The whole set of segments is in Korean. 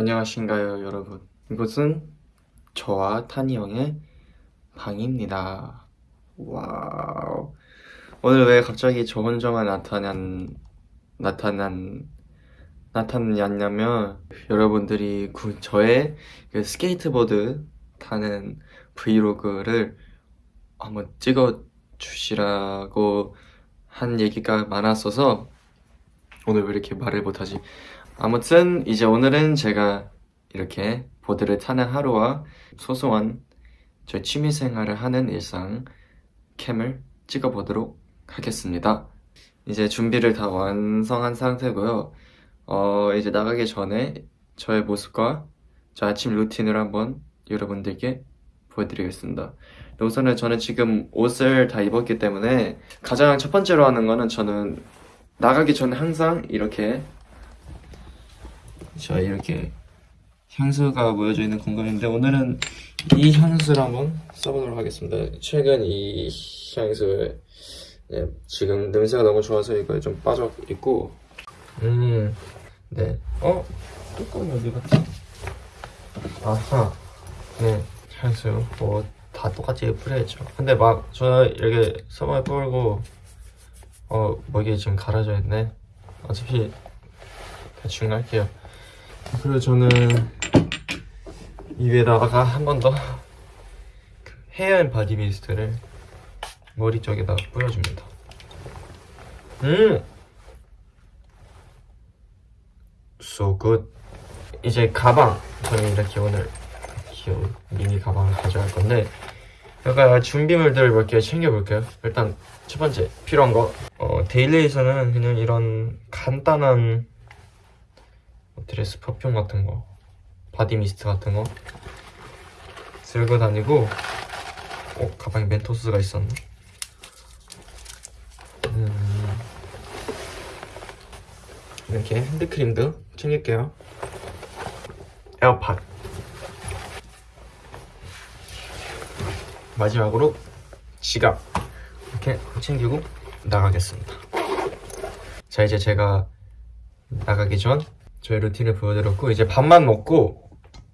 안녕하신가요 여러분? 이곳은 저와 타니 형의 방입니다. Wow. 오늘 왜 갑자기 저 혼자만 나타난 나타난 나타났냐면 여러분들이 그 저의 그 스케이트보드 타는 브이로그를 한번 찍어 주시라고 한 얘기가 많았어서 오늘 왜 이렇게 말을 못하지 아무튼 이제 오늘은 제가 이렇게 보드를 타는 하루와 소소한 저 취미생활을 하는 일상 캠을 찍어보도록 하겠습니다. 이제 준비를 다 완성한 상태고요. 어, 이제 나가기 전에 저의 모습과 저 아침 루틴을 한번 여러분들께 보여드리겠습니다. 우선은 저는 지금 옷을 다 입었기 때문에 가장 첫 번째로 하는 거는 저는 나가기 전에 항상 이렇게 자 이렇게 향수가 모여져 있는 공간인데 오늘은 이 향수를 한번 써보도록 하겠습니다. 최근 이 향수에 네, 지금 냄새가 너무 좋아서 이거에 좀 빠져 있고 음, 네. 어? 뚜껑이 어디 갔지? 아하, 네, 향수 뭐 다 똑같이 뿌려야죠. 근데 막저 이렇게 써머에 뿌리고 어, 목이 지금 갈아져 있네. 어차피 대충 할게요. 그리고 저는 이 위에다가 한 번 더 hair and body mist를 머리 쪽에다 뿌려줍니다. 음! So good. 이제 가방. 저는 이렇게 오늘 귀여운 미니 가방을 가져갈 건데 약간 준비물들을 몇 개 챙겨볼게요. 일단 첫 번째 필요한 거 어, daily에서는 그냥 이런 간단한 뭐 dress perfume 같은 거 body mist 같은 거 들고 다니고 어 가방에 멘토스가 있었네. 음, 이렇게 핸드크림도 챙길게요. 에어팟. 마지막으로 지갑. 이렇게 챙기고 나가겠습니다. 자 이제 제가 나가기 전 저의 루틴을 보여드렸고 이제 밥만 먹고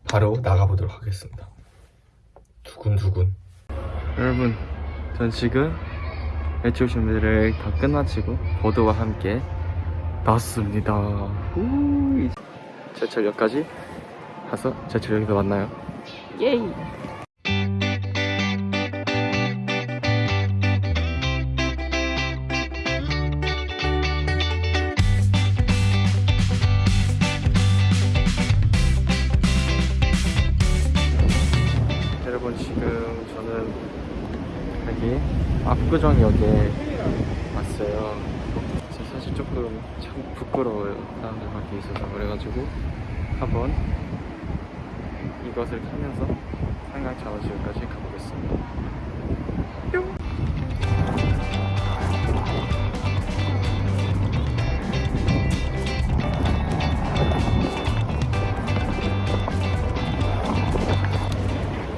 바로 나가보도록 하겠습니다. 두근두근. 여러분 전 지금 외출 준비를 다 끝마치고 보드와 함께 나왔습니다. 우, 이제 제철역까지 가서 제철역에서 만나요. 예이 압구정역에 왔어요. 저 사실 조금 참 부끄러워요. 사람들 밖에 있어서 그래가지고 한번 이것을 타면서 한강 자원시까지 가보겠습니다. 뿅!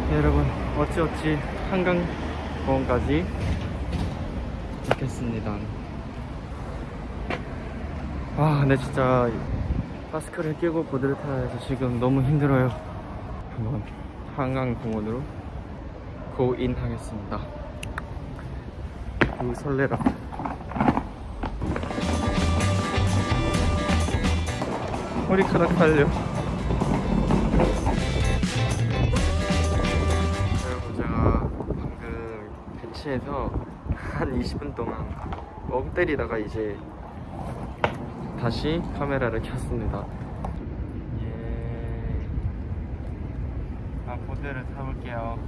네, 여러분 어찌어찌 한강 공원까지 도착했습니다. 아 근데 진짜 마스크를 끼고 보드를 타야 해서 지금 너무 힘들어요. 한번 한강공원으로 고인 하겠습니다. 우 설레라 머리카락 달려. 여러분 제가 방금 배치해서 한 20분 동안 멍 때리다가 이제 다시 카메라를 켰습니다 예. 아 보드를 타볼게요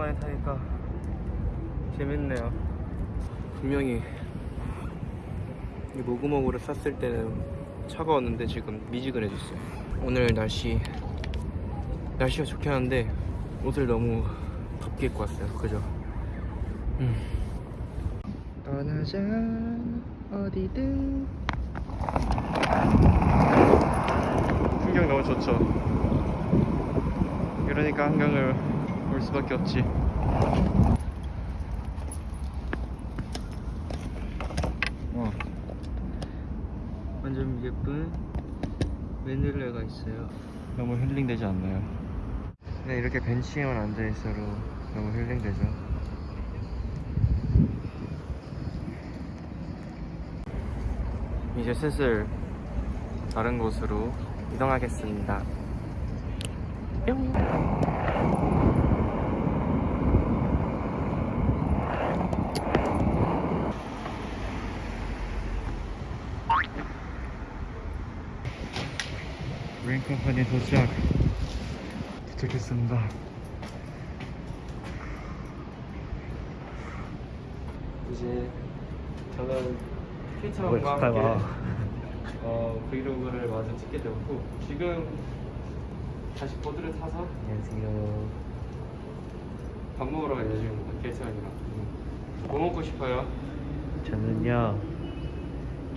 오랜만에 타니까 재밌네요. 분명히 이 모구모구를 쌌을 때는 차가웠는데 지금 미지근해졌어요. 오늘 날씨 날씨가 좋긴 한데 옷을 너무 덥게 입고 왔어요. 그죠? 음. 떠나자 어디든 풍경 너무 좋죠 그러니까 한강을 올 수밖에 없지. 와 완전 예쁜 웬일레가 있어요. 너무 힐링 되지 않나요? 네 이렇게 벤치에만 앉아있어도 너무 힐링 되죠. 이제 슬슬 다른 곳으로 이동하겠습니다. 뿅 레인컴퍼니 도착 도착했습니다 이제 저는 피처와 함께 어, 브이로그를 마저 찍게 되었고 지금 다시 보드를 타서 안녕하세요. 밥 먹으러 가야 지금 계산이랑 뭐 먹고 싶어요? 저는요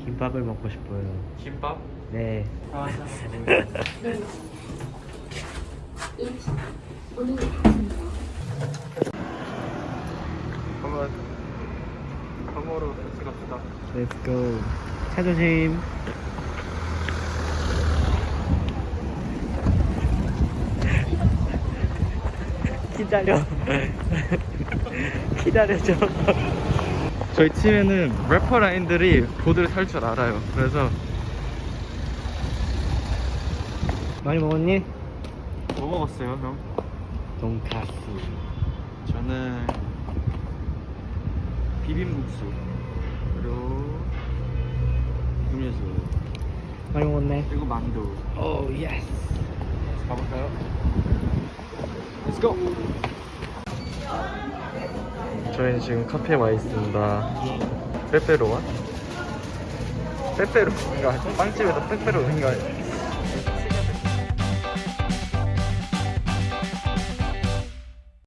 김밥을 먹고 싶어요. 김밥? 네. 아, 한번 밥 먹으러 같이 갑시다 Let's go. 차 조심. 기다려. 기다려줘. 저희 팀에는 래퍼 라인들이 보드를 탈 줄 알아요 그래서 많이 먹었니? 뭐 먹었어요 형? 돈가스. 저는 비빔국수 그리고 음료수 많이 먹었네. 그리고 만두 oh yes. 가볼까요? Let's go! 저희는 지금 카페에 와 있습니다 빼빼로와? 빼빼로인가? 빵집에서 빼빼로인가?